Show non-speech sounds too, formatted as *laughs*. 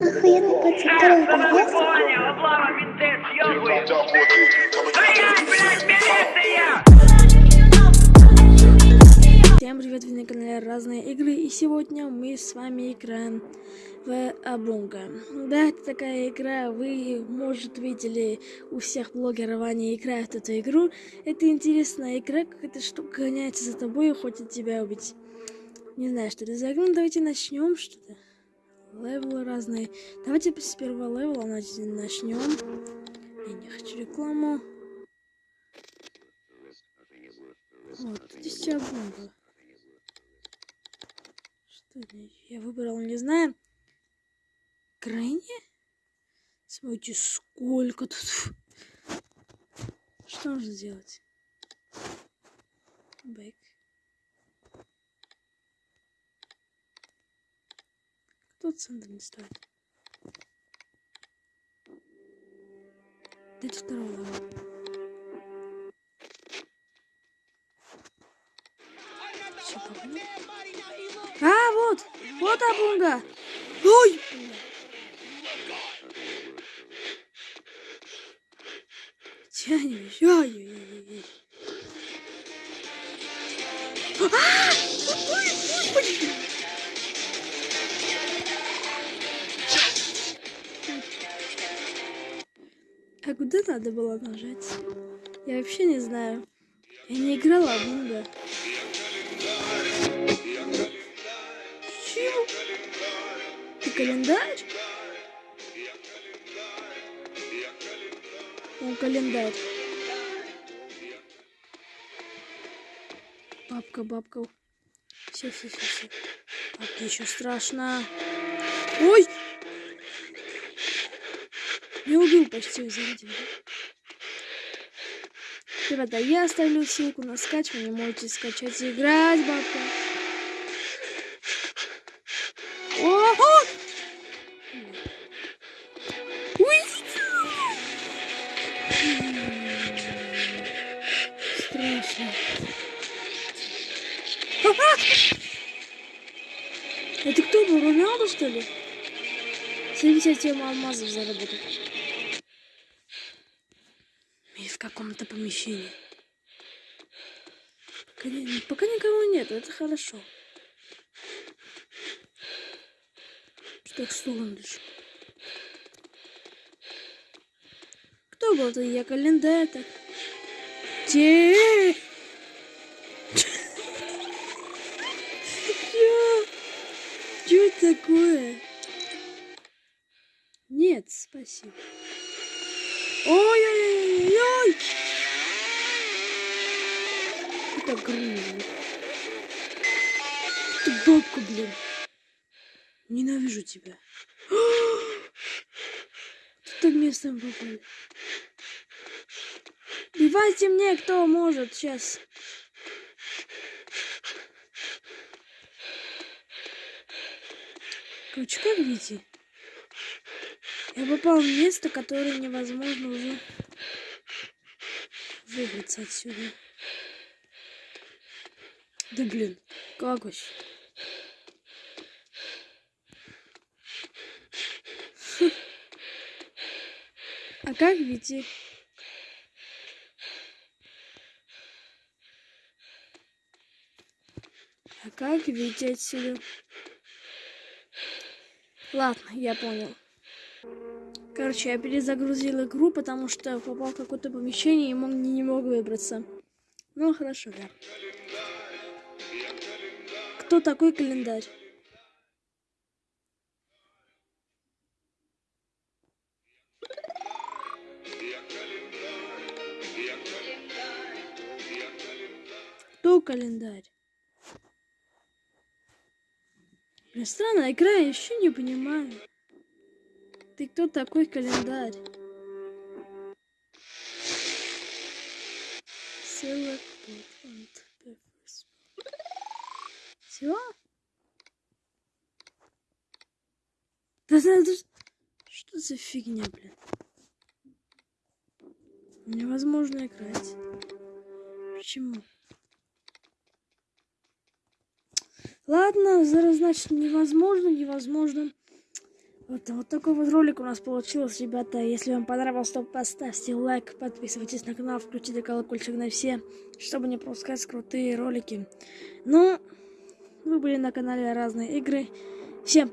Охуенный блядь, милиция! Всем привет, вы на канале Разные Игры, и сегодня мы с вами играем в Абунга. Да, это такая игра, вы, может, видели, у всех блогеров они играют эту игру. Это интересная игра, как эта штука гоняется за тобой и хочет тебя убить. Не знаю, что это за игра, давайте начнем что-то. Левелы разные. Давайте с первого левела начнем. Я не хочу рекламу. Вот, здесь Абунга. Что? Я выбрал, не знаю. Крайне? Смотрите, сколько тут. Что нужно сделать? Бэк. Кто центр не стоит? Дайте второго левела. Всё, погнали. А, вот! Вот Абунга! Ой! Тянем, ой-ой-ой. А! Ой, А куда надо было нажать? Я вообще не знаю. Я не играла в Абунга. Чего? Ты календарь? О, календарь. Бабка, бабка. Все, все, все, все. Бабке еще страшно. Ой! Не убил почти, извините. Ребята, я оставлю ссылку на скачивание. Можете скачать и играть, бабка. О! О! Страшно. Это кто был? Роналду, что ли? 77 алмазов заработал. И в каком-то помещении. Пока, пока никого нет, это хорошо. Что так стулом дышу? Кто был-то? Я календарь так. Те! *laughs* Чё? Чё такое? Нет, спасибо. Ой-ой-ой-ой! Это грузно. Ты бабка, блин. Ненавижу тебя. Тут местом попали. Бивайте мне, кто может, сейчас. Короче, как видите? Я попал в место, которое невозможно уже выбраться отсюда. Да блин, как вообще? А как видите? А как видите отсюда? Ладно, я понял. Короче, я перезагрузил игру, потому что попал в какое-то помещение и мог, не, не мог выбраться. Ну, хорошо, да. Кто такой календарь? Кто календарь? Блин, странная игра, я еще не понимаю. Ты кто такой календарь? Все? Да надо... Что за фигня, блин? Невозможно играть. Почему? Ладно, значит, невозможно, невозможно. Вот, вот такой вот ролик у нас получился, ребята. Если вам понравился, то поставьте лайк, подписывайтесь на канал, включите колокольчик на все, чтобы не пропускать крутые ролики. Ну, вы были на канале Разные Игры. Всем